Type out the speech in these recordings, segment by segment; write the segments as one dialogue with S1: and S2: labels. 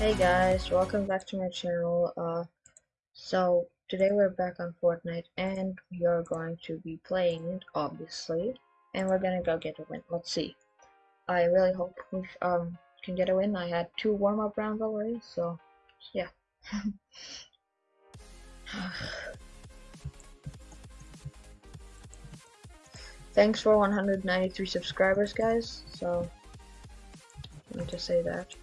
S1: Hey guys, welcome back to my channel. Uh, so today we're back on Fortnite and we are going to be playing it, obviously, and we're gonna go get a win. Let's see. I really hope we um can get a win. I had two warm-up rounds already, so yeah. Thanks for 193 subscribers, guys. So let me just say that.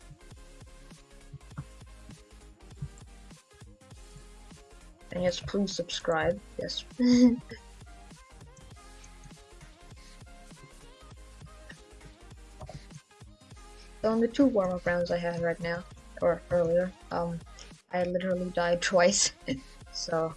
S1: And yes, please subscribe. Yes. so in the two warm-up rounds I had right now, or earlier, um, I literally died twice. so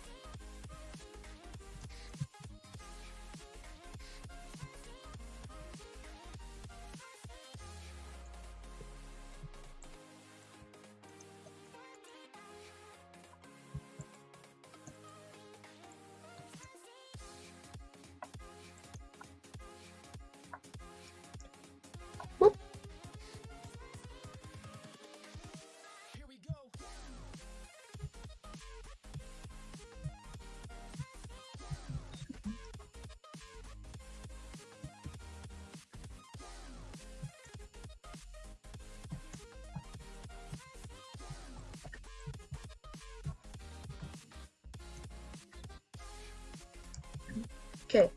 S1: Okay,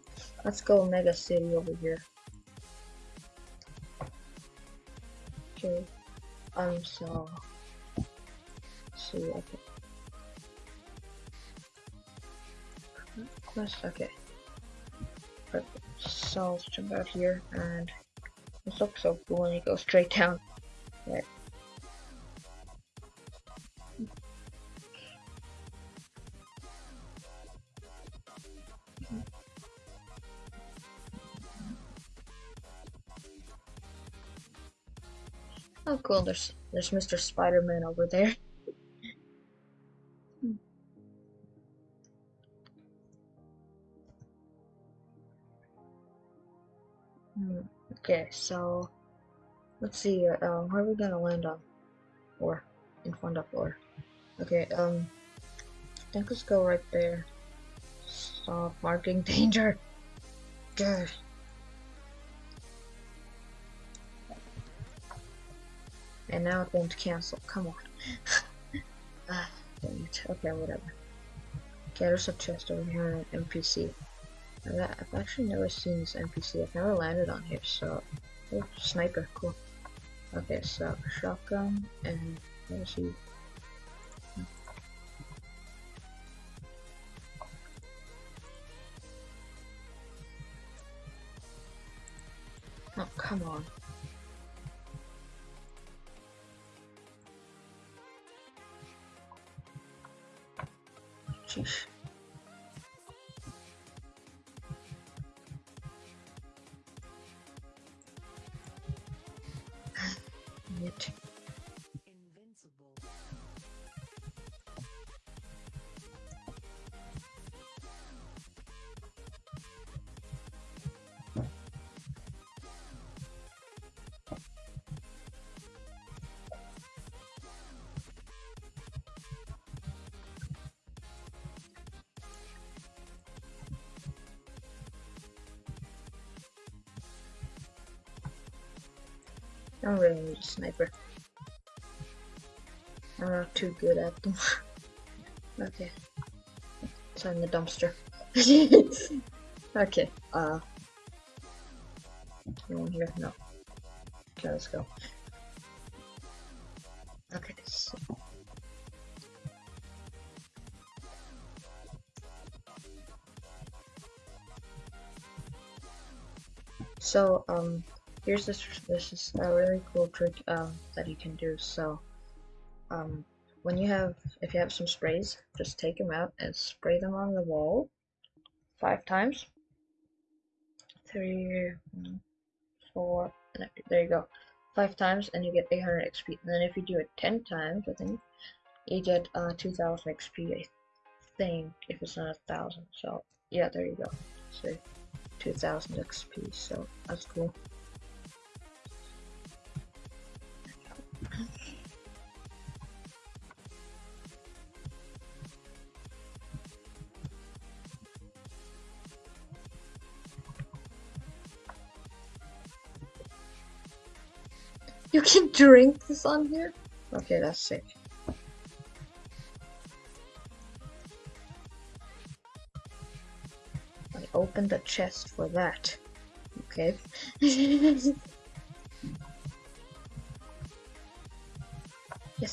S1: let's go Mega City over here. Okay, um, so, see, okay. Quest, okay. Perfect. So, let's jump out here, and this looks so cool when you go straight down. Right. There's there's Mr. Spider-Man over there. Hmm, okay, so let's see. Um, where are we gonna land on? Or in front of or? Okay. Um, I think let's go right there. Stop marking danger. Good. And now it's going to cancel. Come on. ah, okay, whatever. Okay, there's a chest over here an NPC. I've actually never seen this NPC. I've never landed on here, so... Oh, sniper, cool. Okay, so shotgun and let's see. Oh, come on.
S2: morte
S1: I don't really need a sniper. I'm not too good at them. okay. It's in the dumpster. okay, uh. Anyone here? No. Okay, let's go. Okay, so. So, um, here's this this is a really cool trick um, that you can do. So um, when you have if you have some sprays just take them out and spray them on the wall five times. Three four there you go. Five times and you get 800 XP and then if you do it 10 times I think you get uh, 2000 XP I think if it's not a thousand. So yeah there you go. So 2000 XP so that's cool drink this on here? Okay, that's sick. I opened the chest for that. Okay. yes,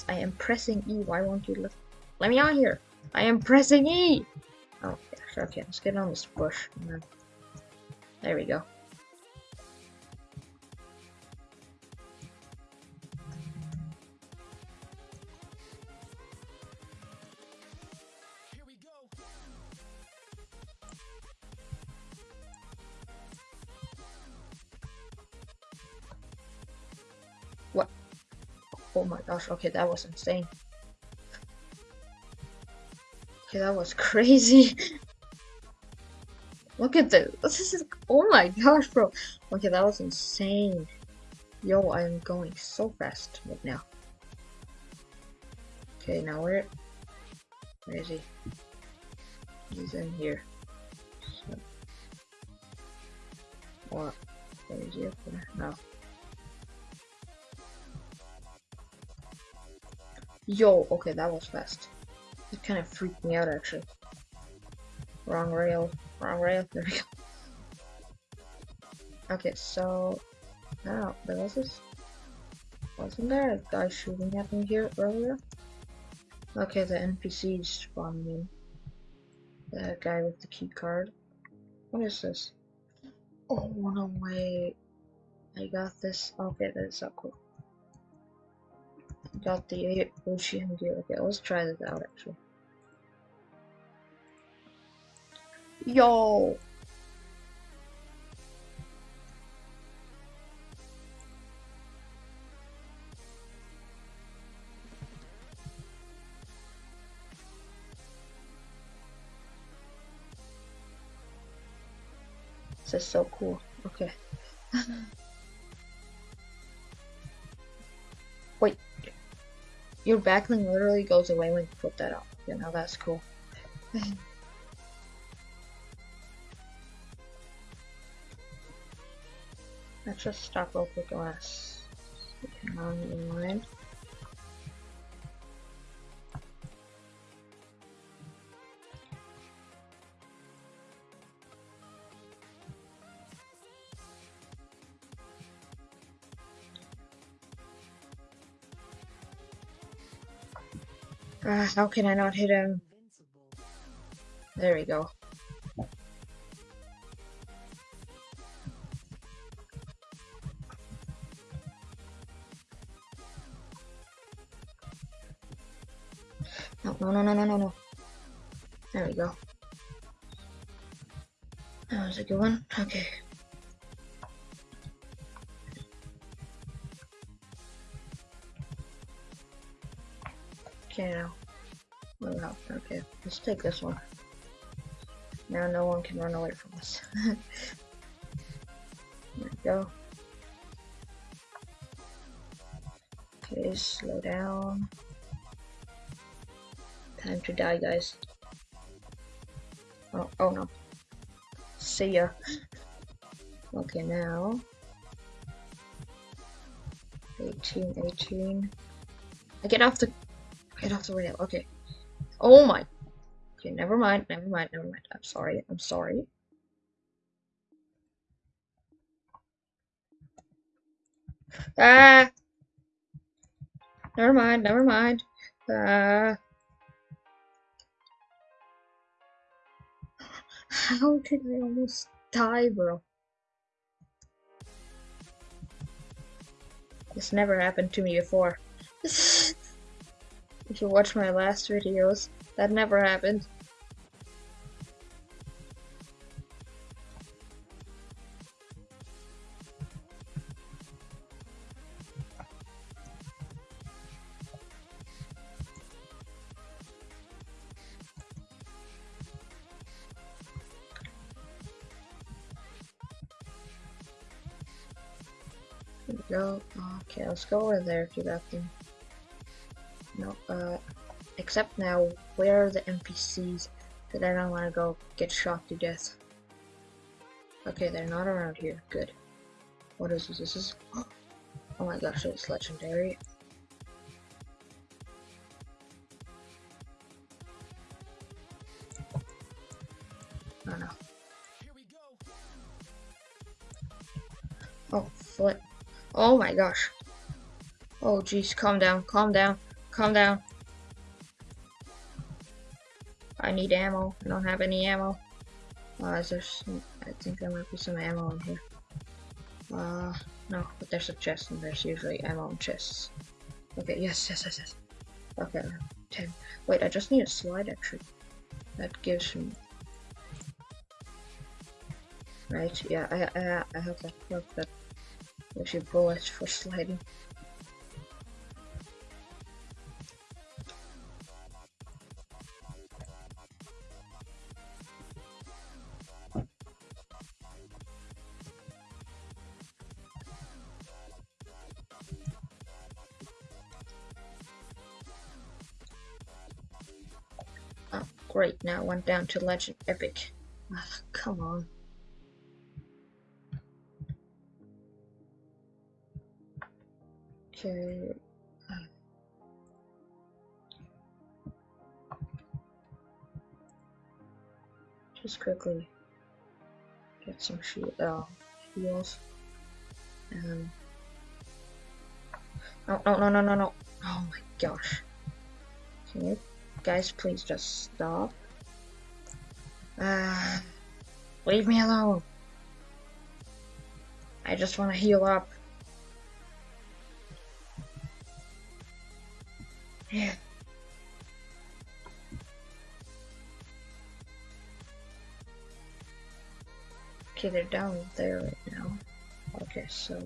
S1: I am pressing E. Why won't you look? Let me on here. I am pressing E. Oh. Okay, let's get on this bush. There we go. Gosh, okay, that was insane. Okay, that was crazy. Look at this. This is oh my gosh, bro. Okay, that was insane. Yo, I am going so fast right now. Okay, now where where is he? He's in here. So, what? Where is he up there? No. Yo, okay, that was fast. It kind of freaked me out actually. Wrong rail, wrong rail. There we go. Okay, so now there was this. Wasn't there a guy shooting at me here earlier? Okay, the NPCs spawning in. The guy with the key card. What is this? Oh no way! I got this. Okay, that's so cool. Got the ODM gear. Okay, let's try this out actually. Yo! This is so cool. Okay. Your back bling literally goes away when you put that up. You know, that's cool. Let's just stop and let's hang Ah, how can I not hit him? There we go. No, no, no, no, no, no, no. There we go. That was a good one. Okay, Let's take this one. Now no one can run away from us. there we go. Okay, slow down. Time to die, guys. Oh, oh no. See ya. Okay, now. 18, 18. I get off the get off the rail. Okay. Oh my. Never mind, never mind, never mind. I'm sorry, I'm sorry. Ah! Never mind, never mind. Ah. How did I almost die, bro? This never happened to me before. if you watch my last videos, that never happened. Okay, let's go over there to that thing. No, uh, except now, where are the NPCs that I don't want to go get shot to death? Okay, they're not around here. Good. What is this? This is. Oh my gosh, it's legendary. Oh no. Oh, flip. Oh my gosh. Oh jeez, calm down, calm down, calm down. I need ammo. I don't have any ammo. Uh, is there some, I think there might be some ammo in here. Uh, no, but there's a chest and there's usually ammo in chests. Okay, yes, yes, yes, yes. Okay, 10. Wait, I just need a slide actually. That gives me... Right, yeah, I, I, I have that perk that gives you bullets for sliding. Great, now went down to Legend Epic. Ah, come on. Okay. uh, Just quickly get some shield, uh, heals. Um. No, no, no, no, no, no. Oh my gosh. Can you guys please just stop? Ah, leave me alone. I just want to heal up. Yeah. Okay, they're down there right now. Okay, so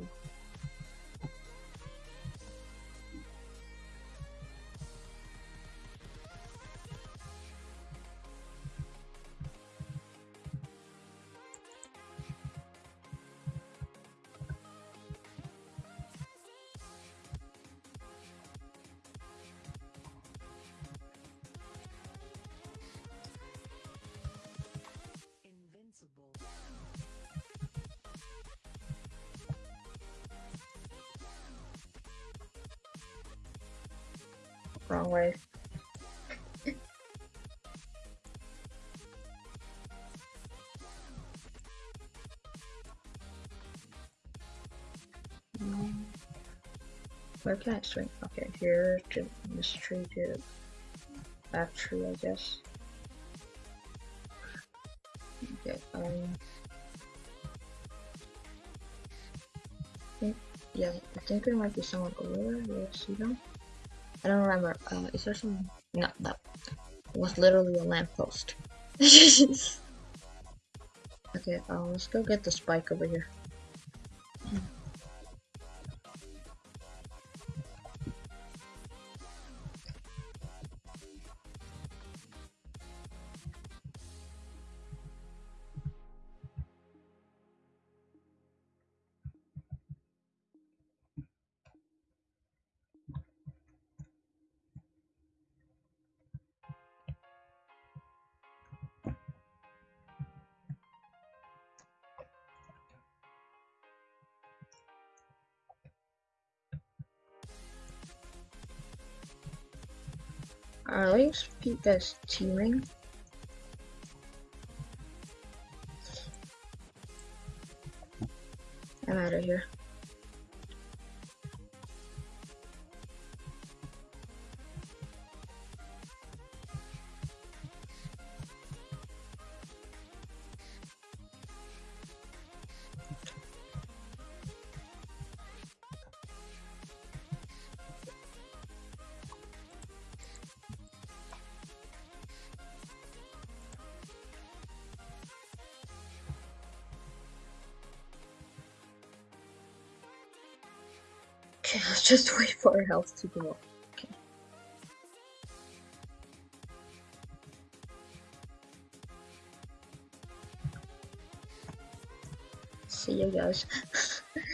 S1: wrong way. Um, Where can I swing? Okay, here to to that tree, I guess. Okay, um. think- Yeah, I think there might be someone over there. You see them? I don't remember. Uh, is there some? No, that was literally a lamppost. okay, uh, let's go get the spike over here. Guys teaming? I'm out of here. Okay, let's just wait for our health to go up. Okay. See you guys.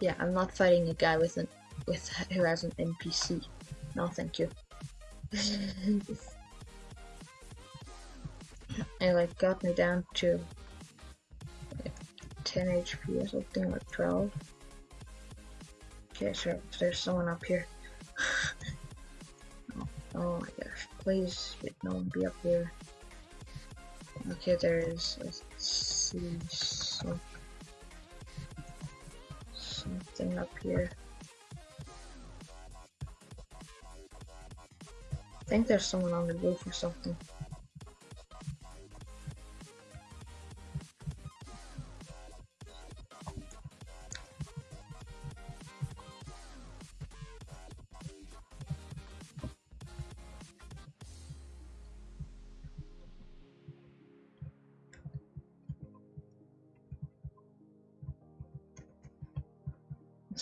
S1: yeah, I'm not fighting a guy with an with who has an NPC. No, thank you. it like got me down to like 10 HP or something, like 12. Okay, so there's someone up here. oh, oh my gosh, please, let no one be up here. Okay, there is, let's see, some, something up here. I think there's someone on the roof or something.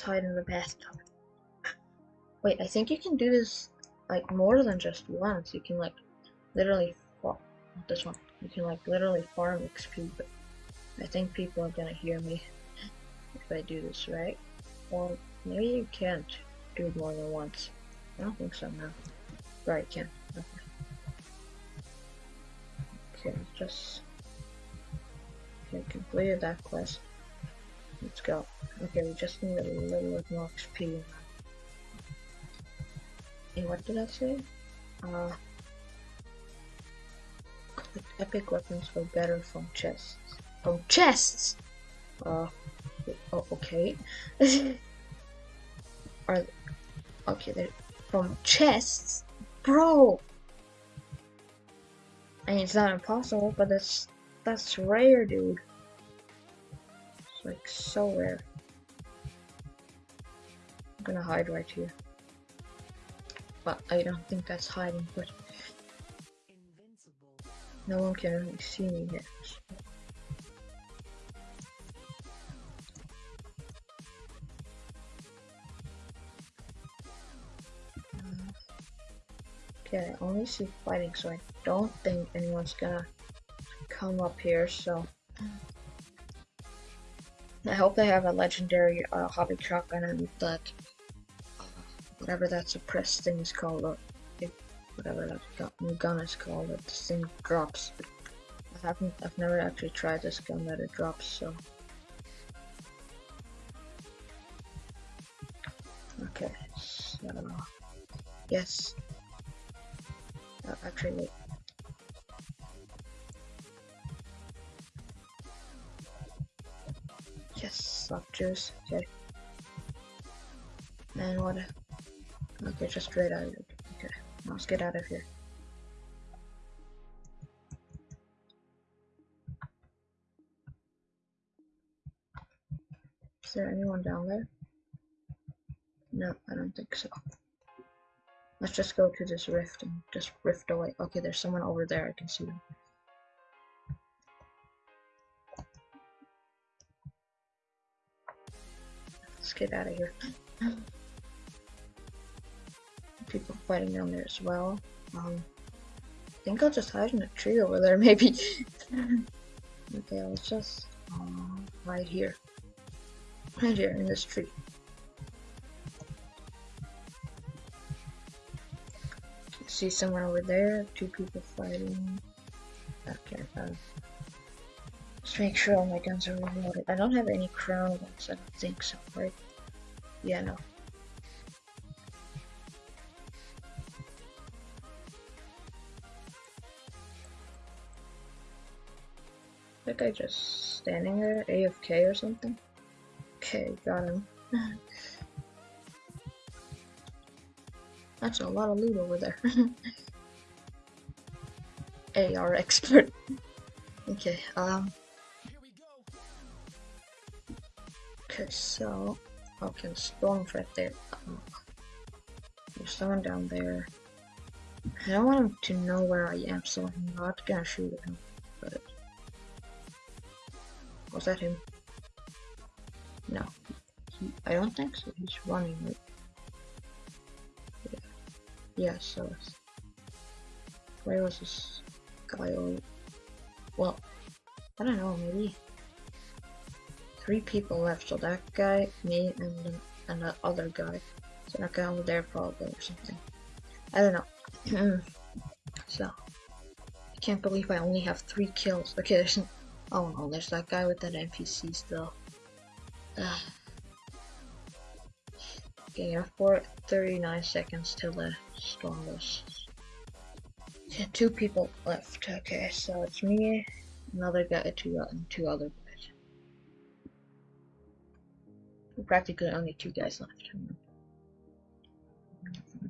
S1: Let's hide in the bathtub. Wait, I think you can do this like more than just once. You can like literally farm this one. You can like literally farm XP, but I think people are gonna hear me if I do this right. Or maybe you can't do it more than once. I don't think so now. Right, can. Okay. Okay, just okay, completed that quest. Let's go. Okay, we just need a little bit more XP. Hey, what did I say? Uh, epic weapons for better from chests. From chests! Uh, oh, okay. Are, okay, they're from chests? Bro! I mean, it's not impossible, but that's, that's rare, dude. It's like so rare. I'm gonna hide right here. But I don't think that's hiding, but no one can really see me yet. Okay, I only see fighting, so I don't think anyone's gonna come up here, so... I hope they have a legendary uh, hobby shotgun and that whatever that suppressed thing is called, or whatever that gun, new gun is called, that this thing drops. I haven't, I've never actually tried this gun that it drops, so. Okay, so, yes. Uh, actually, wait. Slap okay. And what? Okay, just straight out of it. Okay, let's get out of here. Is there anyone down there? No, I don't think so. Let's just go to this rift and just rift away. Okay, there's someone over there. I can see them. Let's get out of here. People fighting down there as well. Um, I think I'll just hide in a tree over there, maybe. okay, let's just um, right here. Right here in this tree. See someone over there, two people fighting. Okay, let's make sure all my guns are reloaded. I don't have any crown ones, I don't think so, right? Yeah, no. That guy just standing there, AFK or something? Okay, got him. That's a lot of loot over there. AR expert. okay, um, okay, so, okay, storm's right there. Um, there's someone down there. I don't want him to know where I am, so I'm not gonna shoot him, but... Was that him? No. He, I don't think so. He's running. Yeah. yeah, so. Where was this guy? Oh, well, I don't know, maybe... Three people left, so that guy, me, and the, and the other guy. So that guy over there probably or something. I don't know. so, I Can't believe I only have three kills. Okay, there's n- oh no, there's that guy with that NPC still. Ugh. Okay, yeah, for 39 seconds till the storm was. Yeah, two people left. Okay, so it's me, another guy, two, and two other Practically only two guys left.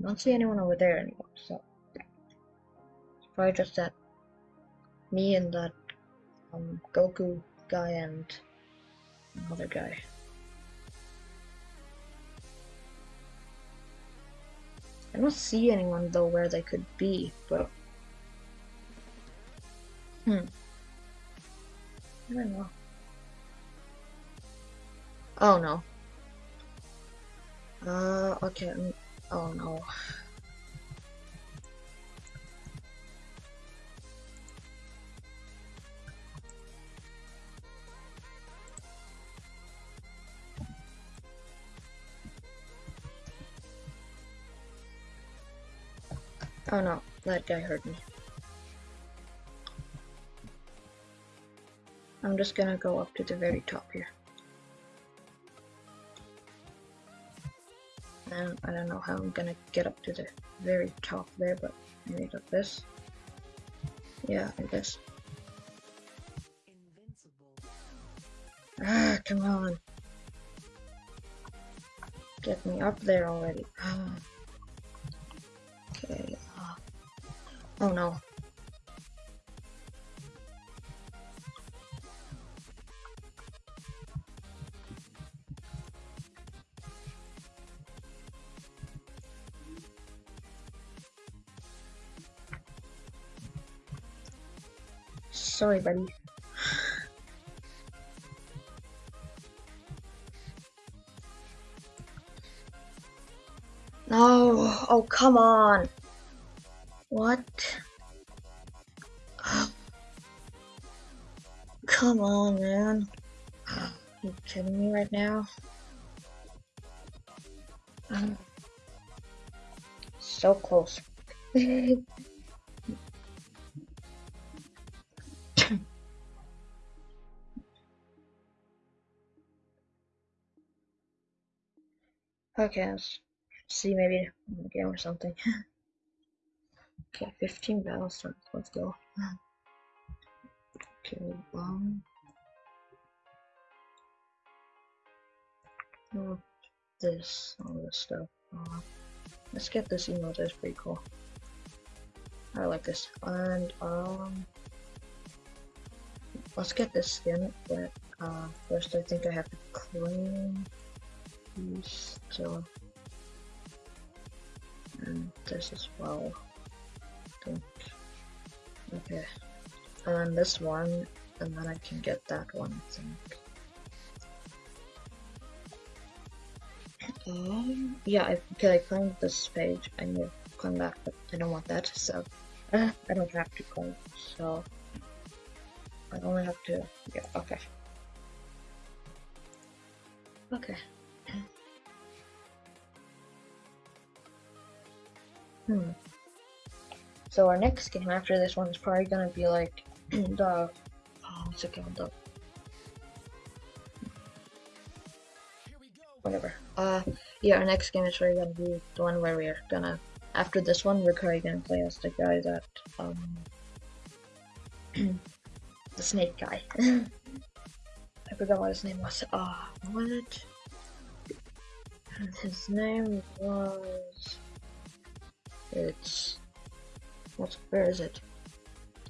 S1: I don't see anyone over there anymore, so it's probably just that me and that um, Goku guy and another guy. I don't see anyone though where they could be, but hmm, I don't know. Oh no. Uh, okay. mm, Oh no. Oh no, that guy hurt me. I'm just gonna go up to the very top here. And I don't know how I'm gonna get up to the very top there, but I maybe like this. Yeah, I guess. Ah, come on. Get me up there already. Okay. Oh no. Sorry, buddy. No. Oh, come on. What? Come on, man. you kidding me right now? So close. okay, let's see maybe game or something. okay, 15 battles starts. Let's go. Okay, um. Oh, this, all this stuff. Uh, let's get this emote, that's pretty cool. I like this. And, um. Let's get this skin, but, uh, first I think I have to claim these two. And this as well. Okay. And then this one, and then I can get that one, I think. Um, yeah, I, okay, I claimed this page. I need to claim that, but I don't want that, so uh, I don't have to claim. So I only have to. Yeah, okay. Okay. Hmm. So our next game after this one is probably gonna be like the oh, what's it called? The whatever. Uh, yeah, our next game is probably gonna be the one where we're gonna. After this one, we're probably gonna play as the guy that um the snake guy. I forgot what his name was. Ah, what? His name was. It's. what? where is it?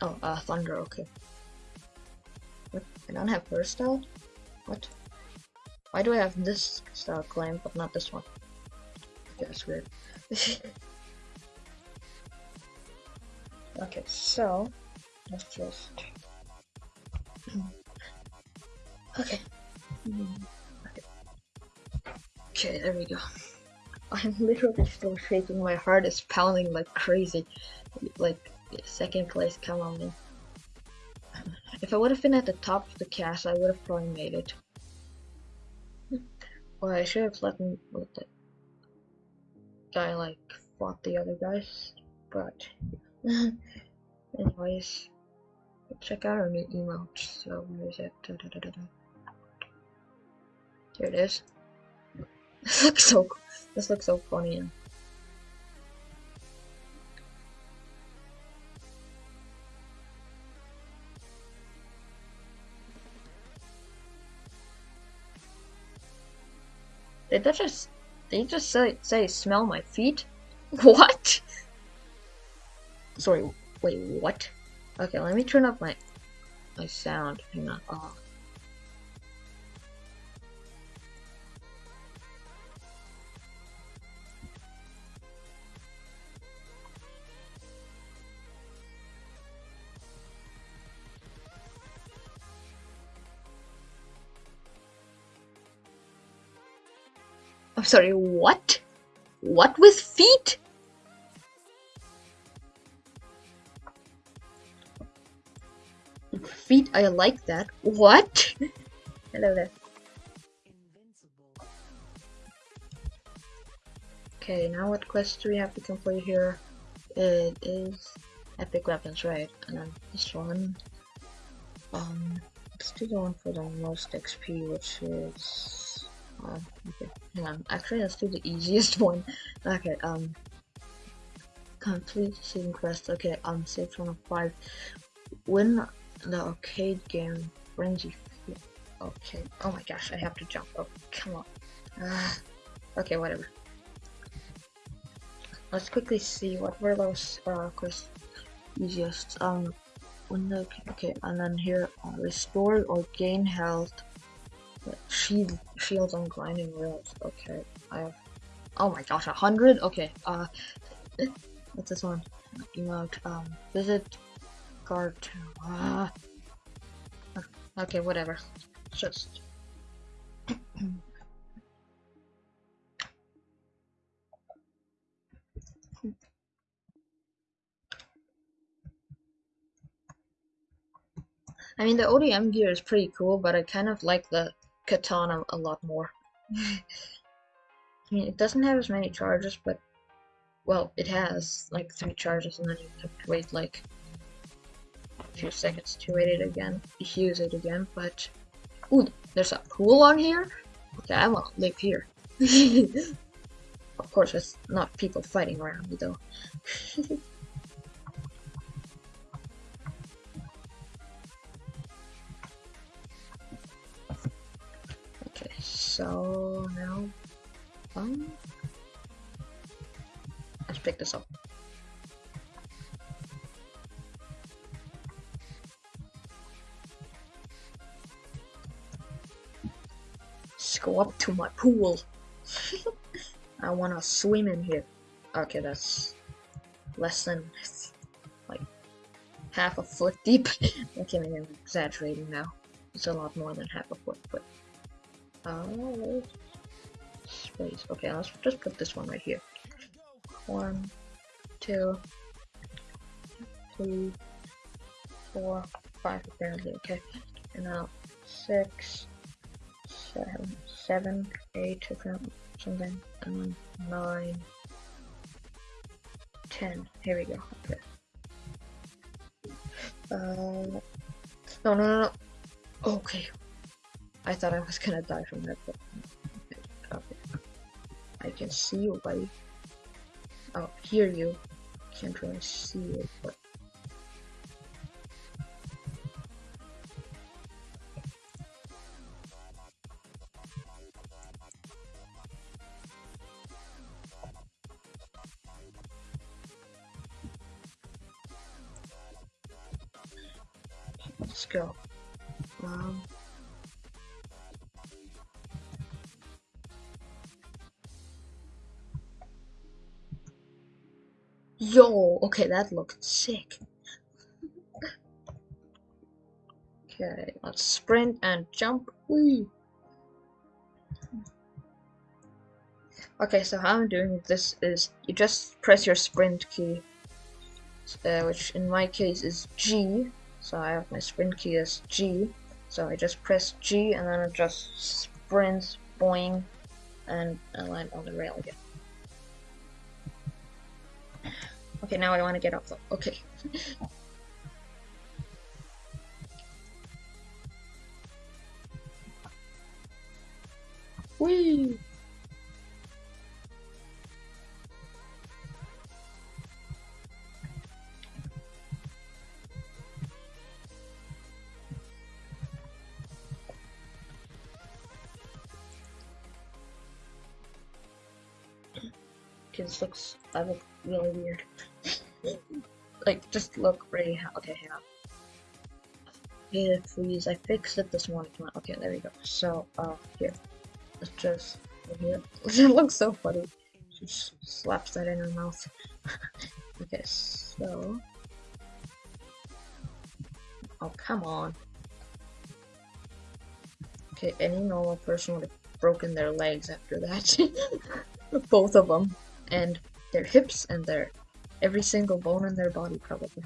S1: Oh, uh, Thunder. Okay. What? I don't have first style. What? Why do I have this style claim but not this one? Okay, that's weird. okay, so let's just. Okay. Okay. Okay, there we go. I'm literally still shaking. My heart is pounding like crazy. Like second place, come on me. If I would have been at the top of the cast, I would have probably made it. Well, I should have let him let the guy like fought the other guys, but Anyways, check out our new emote. So where is it? Da, da, da. Here it is. This looks so. This looks so funny. Did that just? Did he just say say smell my feet? What? Sorry. Wait. What? Okay. Let me turn up my my sound. Hang on. Oh. Sorry, what? What with feet? Feet, I like that. What? Hello there. Okay, now what quest do we have to complete here? It is epic weapons, right? And then this one. Um, let's do the one for the most XP, which is. Uh, okay, hang on. Actually, let's do the easiest one. Okay, um. Complete season quest. Okay, um, six one five. Win the arcade game Frenzy. Okay. Oh my gosh, I have to jump. Oh, come on. Ah. okay, whatever. Let's quickly see what were those uh quest easiest. Um, when the okay, and then here uh, restore or gain health. Uh, Shield shields on grinding rails. Okay, I have. Oh my gosh, a hundred. Okay. Uh, what's this one? Emote. Um, visit guard. Ah. Okay, whatever. Just. I mean, the ODM gear is pretty cool, but I kind of like the katana a lot more. I mean, it doesn't have as many charges, but well, it has like three charges, and then you have to wait like a few seconds to wait it again, use it again. But ooh, there's a pool on here. Okay, I want to live here. of course, it's not people fighting around me though. so now, let's pick this up. Let's go up to my pool. I wanna swim in here. Okay, that's less than like half a foot deep. okay, I'm exaggerating now. It's a lot more than half a foot, but Oh, space. Okay, let's just put this one right here. One, two, three, four, five. Apparently, okay. And now six, seven, seven, eight, apparently, something, and then nine, ten. Here we go. Okay. Uh, no, no, no, no. Okay, I thought I was gonna die from that, but okay. I can see you, buddy. Oh, hear you. Can't really see you, but okay, that looked sick. Okay, let's sprint and jump. Whee! Okay, so how I'm doing this is you just press your sprint key, uh, which in my case is G. So I have my sprint key as G. So I just press G and then it just sprints, boing, and I land on the rail again. Okay, now I want to get up though. Okay. Whee! This looks, I look really weird. like, just look really, ha- okay, hang on. Yeah, please, I fixed it this morning. Okay, there we go. So, uh, here. Let's just, here. it looks so funny. She slaps that in her mouth. okay, so. Oh, come on. Okay, any normal person would have broken their legs after that. Both of them. And their hips and their every single bone in their body, probably.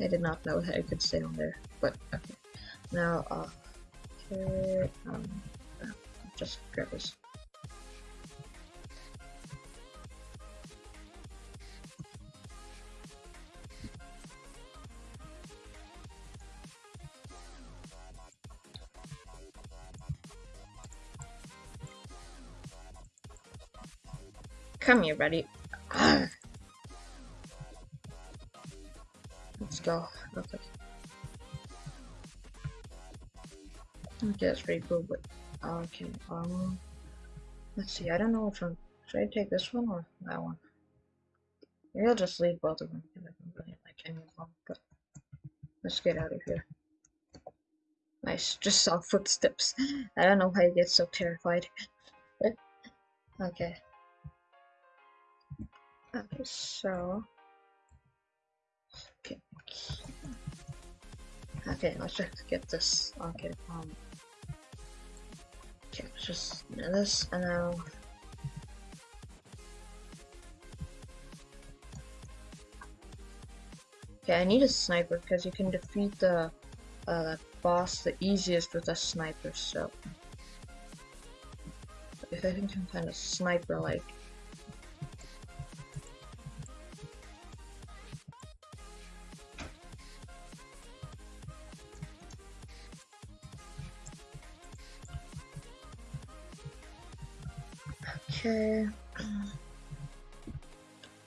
S1: I did not know that I could stay on there, but okay. Now, uh, okay, um, just grab this. Come here, buddy. Let's go. Okay. Okay, that's pretty cool, but okay. Um, let's see. I don't know which one. Should I take this one or that one? Maybe I'll just leave both of them I don't like any. But let's get out of here. Nice. Just saw footsteps. I don't know why I get so terrified. okay. Okay, so okay. Okay, let's just get this. Okay, um. Okay, let's just do this and now. Okay, I need a sniper because you can defeat the uh, boss the easiest with a sniper. So if I can find a sniper like Okay. Uh,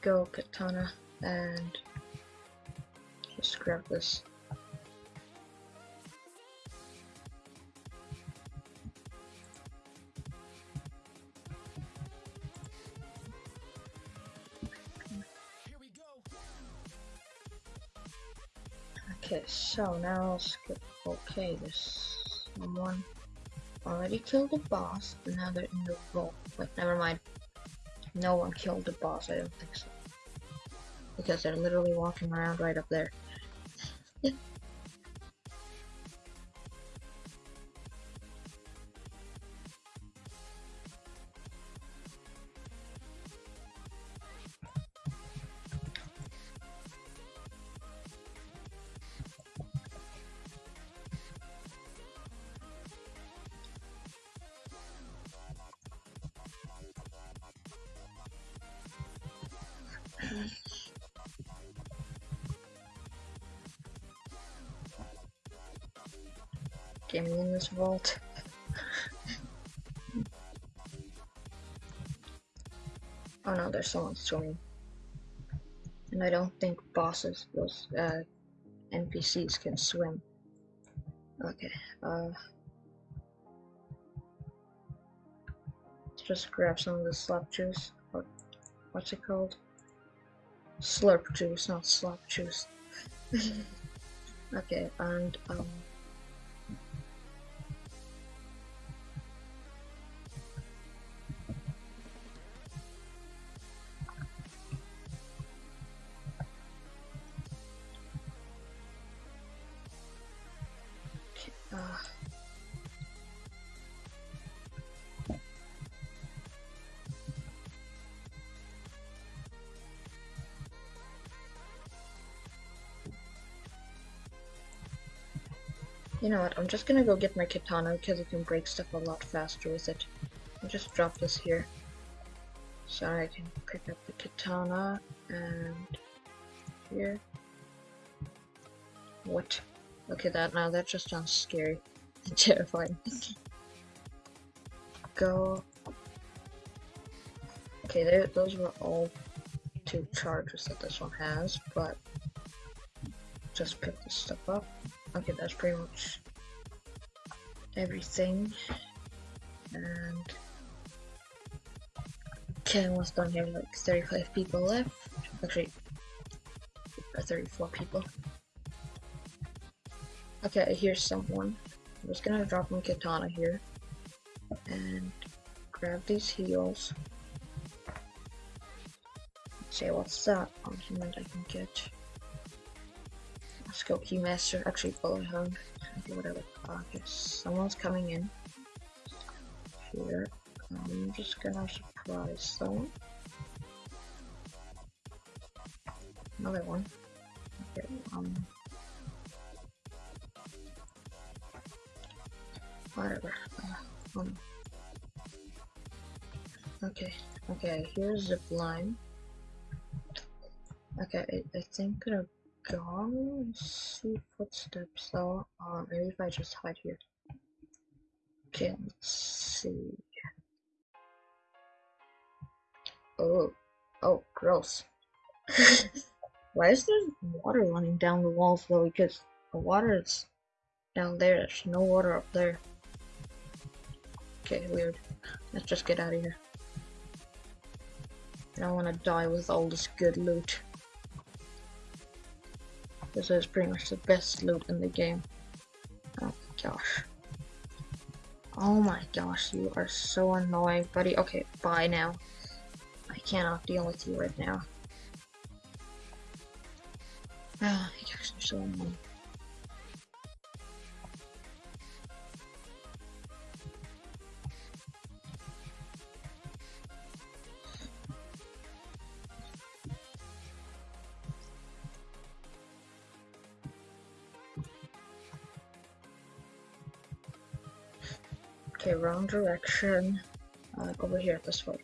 S1: go katana and just grab this. Okay, so now I'll skip. Okay, this someone already killed the boss, now they're in the vault. But never mind. No one killed the boss, I don't think so. Because they're literally walking around right up there. Vault. oh no, there's someone swimming. And I don't think bosses, those uh, NPCs can swim. Okay, uh... Let's just grab some of the slop juice. Or, what's it called? Slurp juice, not slop juice. okay, and, um... you know what? I'm just gonna go get my katana because it can break stuff a lot faster with it. I'll just drop this here so I can pick up the katana and here. What? Okay, that now that just sounds scary and terrifying. Go. Okay, there. Those were all two charges that this one has, but just pick this stuff up. Okay, that's pretty much everything. And Okay, almost done here. Like 35 people left. Actually, or 34 people. Okay, here's someone. I'm just gonna drop my katana here and grab these heels. Say what's that augment I can get. Go Keymaster, actually bullet. Okay, whatever. Okay, someone's coming in. Here. I'm just gonna surprise someone. Another one. Okay, um whatever. Uh, um, okay, okay, here's the line. Okay, I, I think I'm gonna see footsteps though. Uh, maybe if I just hide here. Okay, let's see. Oh, oh, gross. Why is there water running down the walls though? Because the water is down there. There's no water up there. Okay, weird. Let's just get out of here. I don't want to die with all this good loot. This is pretty much the best loot in the game. Oh my gosh. Oh my gosh, you are so annoying, buddy. Okay, bye now. I cannot deal with you right now. Ah, you guys are so annoying. Wrong direction. Uh, over here, this way.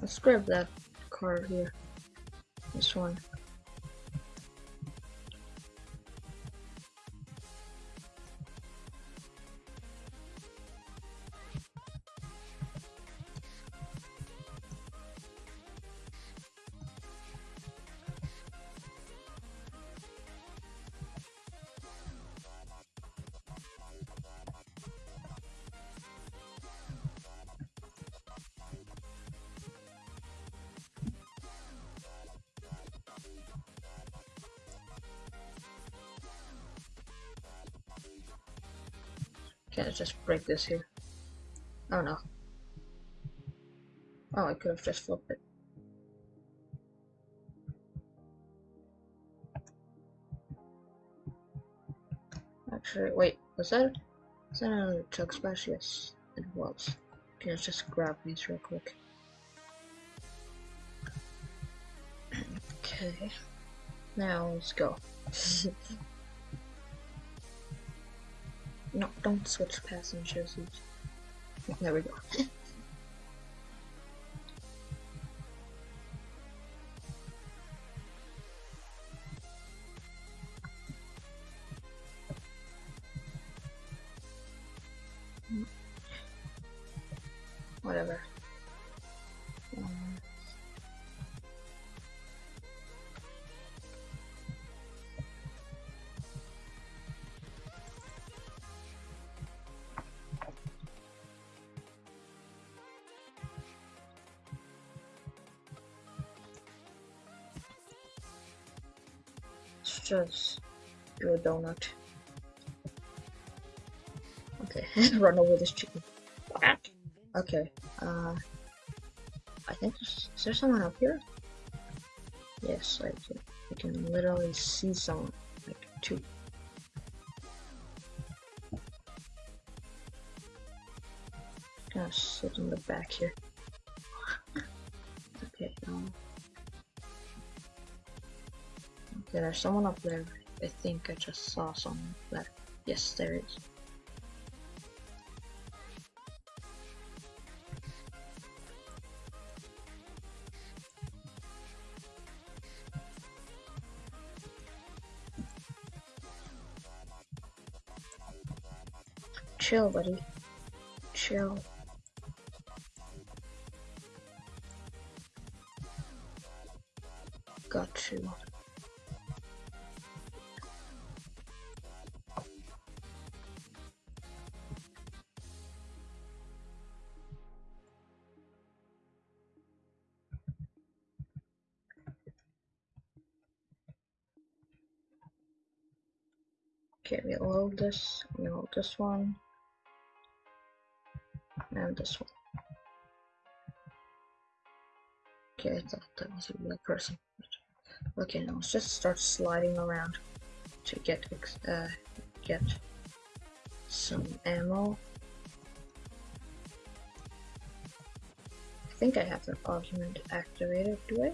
S1: Let's grab that card here. One. Okay, let's just break this here. Oh no. Oh, I could have just flipped it. Actually, wait, was that, was that another chug splash? Yes, it was. Okay, let's just grab these real quick. Okay, now let's go. No, don't switch passengers. There we go. Just do a donut. Okay, run over this chicken.
S2: Invincible.
S1: Okay, uh, I think is there someone up here? Yes, I can, I can literally see someone, like two. Gonna sit in the back here. Okay, there's someone up there. I think I just saw someone there. Yes, there is. chill, buddy. Chill. Got you. This, load this one, and this one. Okay, I thought that was a real person. Okay, now let's just start sliding around to get uh get some ammo. I think I have the augment activated, do I?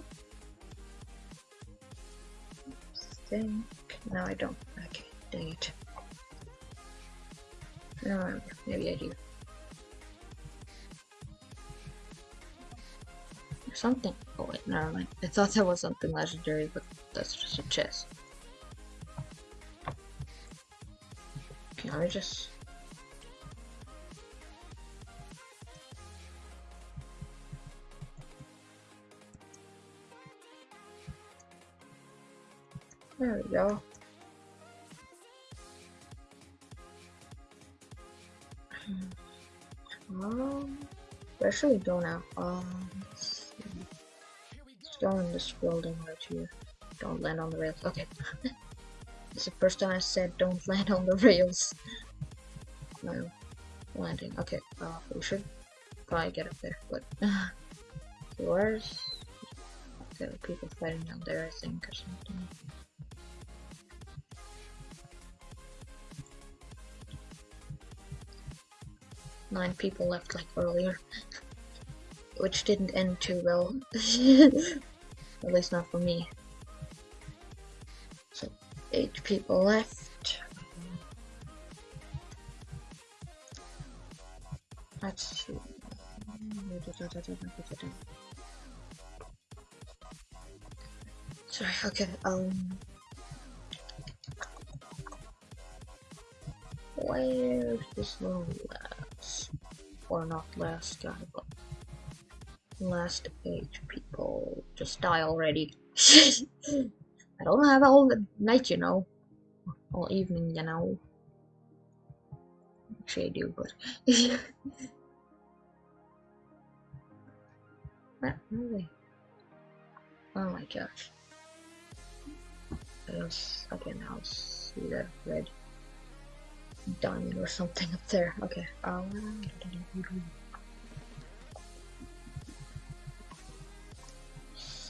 S1: think no I don't. Okay, dang it. Maybe I do. Something. Oh wait, never mind. I thought that was something legendary, but that's just a chest. Okay, let me just. There we go. Should we go now? Um, let's go in this building right here. Don't land on the rails. Okay. it's the first time I said don't land on the rails. No. Landing. Okay, uh, we should probably get up there, but... where's... Okay, people fighting down there, I think, or something. Nine people left like earlier. Which didn't end too well. At least not for me. So, eight people left. Let's see. Sorry, okay, um... Where's this little last? Or not last guy, but last eight people. Just die already. I don't have all the night, you know. All evening, you know. Actually, I do, but. Not really. Oh my gosh. I okay, now see that red diamond or something up there. Okay. Um,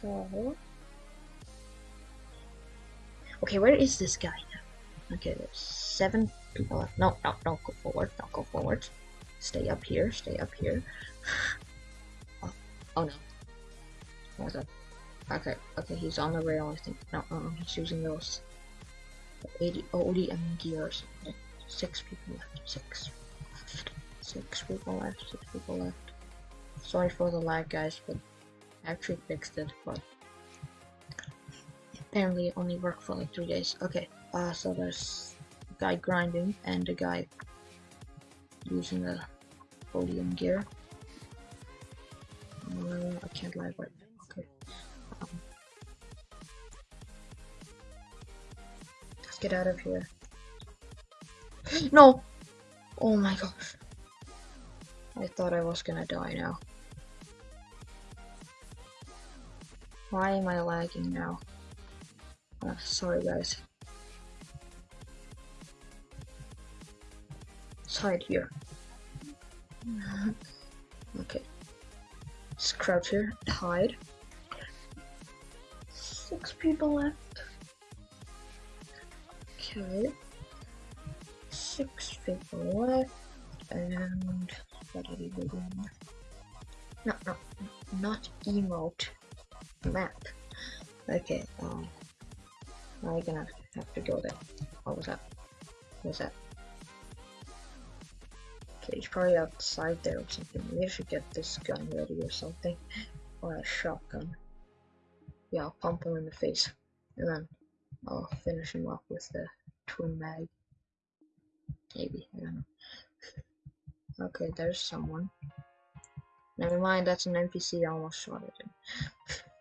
S1: so. Okay, where is this guy now? Okay, there's seven people left. No, no, don't go forward. Don't go forward. Stay up here. Stay up here. oh, oh no. Okay, okay, he's on the rail, I think. No, uh, he's using those 80 ODM gear or. Six people left. Six. Six people left. Six people left. Sorry for the lag, guys, but actually fixed it, but apparently it only worked for like three days. Okay, uh, so there's a guy grinding and a guy using the ODM gear. Uh, I can't lag right now. Okay. Um, let's get out of here. No! Oh my gosh. I thought I was gonna die now. Why am I lagging now? Uh, sorry guys. Let's hide here. okay. Let's crouch here, hide. Six people left. Okay six people left, and what are we doing? No, no, not emote. Map. Okay, um, now we're gonna have to go there. What was that? What was that? Okay, he's probably outside there or something. Maybe I should get this gun ready or something. Or a shotgun. Yeah, I'll pump him in the face. And then I'll finish him off with the twin mag. Maybe, I don't know. Okay, there's someone. Never mind, that's an NPC. I almost shot it.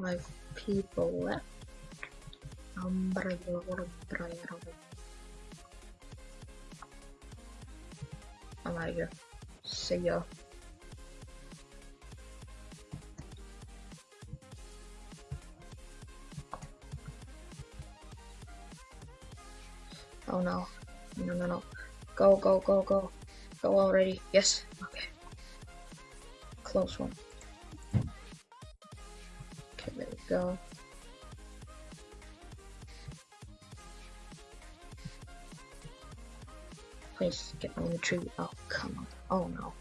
S1: Five people left. I'm out of here. See ya. Oh no. No, no, no. Go, go, go, go. Go already. Yes. Okay. Close one. Go. Please get on the tree. Oh, come on. Oh no.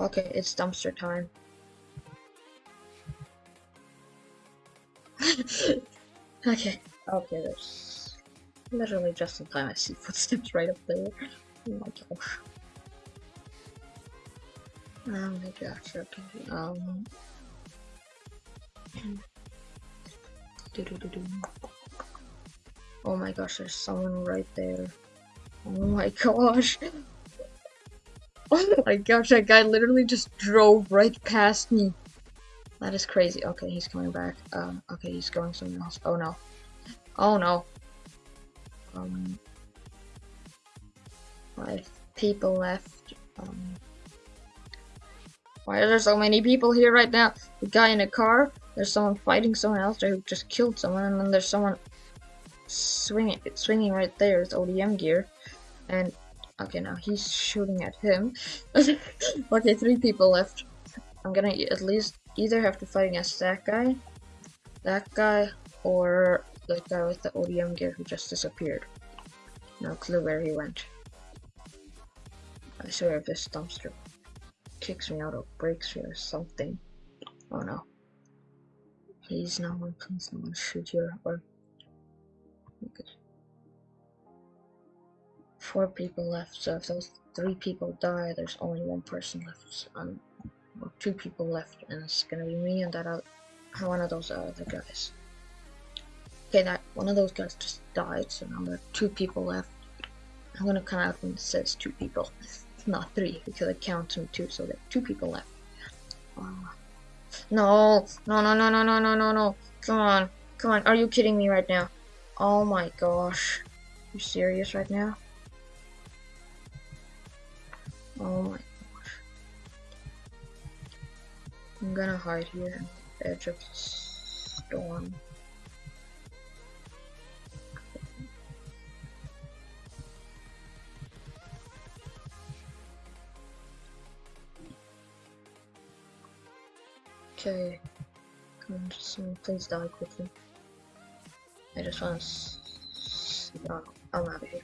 S1: Okay, it's dumpster time. okay. Okay, there's literally just in time I see footsteps right up there. Oh my gosh. Oh my gosh, okay. Um Oh my gosh, there's someone right there. Oh my gosh. Oh my gosh, that guy literally just drove right past me. That is crazy. Okay, he's coming back. Um, okay, he's going somewhere else. Oh no. Oh no. Um, five people left. Um, why are there so many people here right now? The guy in a car. There's someone fighting someone else who just killed someone, and then there's someone swinging, swinging right there with ODM gear. And okay, now he's shooting at him. okay, three people left. I'm gonna at least either have to fight against that guy, that guy, or the guy with the ODM gear who just disappeared. No clue where he went. I swear if this dumpster kicks me out or breaks me or something. Oh no. Please no one, please no one shoot here or Okay. Four people left, so if those three people die, there's only one person left. Um, or two people left, and it's gonna be me and that other, one of those other guys. Okay, that one of those guys just died, so now there are two people left. I'm gonna come out when it says two people, not three, because it counts me two, so there are two people left. Ah. No, no, no, no, no, no, no, no, no. Come on, come on. Are you kidding me right now? Oh my gosh. You serious right now? Oh my gosh. I'm gonna hide here on the edge of the storm. Okay. Come on, someone um, please die quickly. I just want to. Oh, I'm out of here.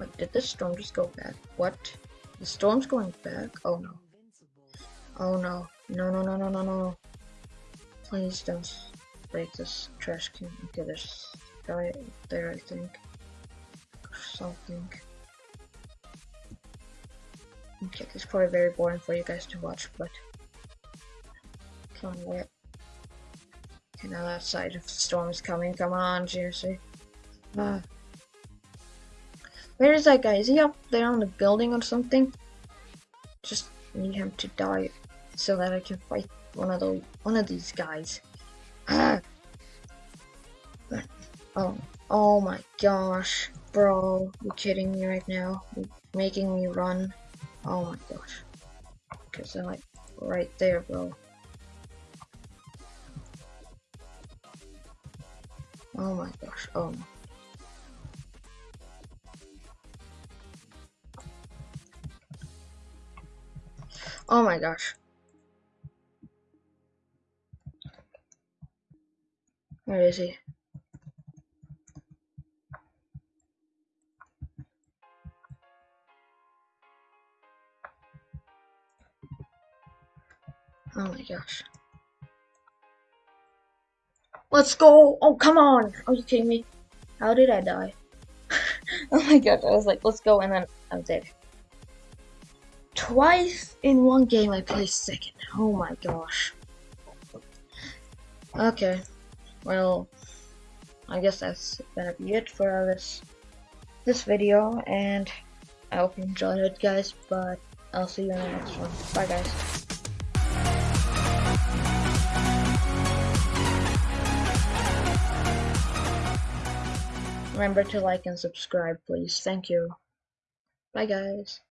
S1: Wait, did the storm just go back? What? The storm's going back? Oh no. Oh no. No, no, no, no, no, no. Please don't break this trash can. Okay, there's a guy there, I think. Something. Okay, this is probably very boring for you guys to watch, but. On, where? Okay, now that side of the storm is coming. Come on, seriously. Ah. Where is that guy? Is he up there on the building or something? Just need him to die so that I can fight one of those one of these guys. Ah. Oh, oh my gosh, bro! You kidding me right now? You making me run? Oh my gosh! Cause they're like right there, bro. Oh my gosh! Oh no. Oh my gosh. Where is he? Oh my gosh. Let's go. Oh, come on. Are you kidding me? How did I die? oh my god, I was like, let's go, and then I'm dead. Twice in one game I placed second. Oh my gosh. Okay. Well, I guess that's gonna be it for this this video, and I hope you enjoyed it, guys, but I'll see you in the next one. Bye, guys. Remember to like and subscribe, please. Thank you. Bye, guys.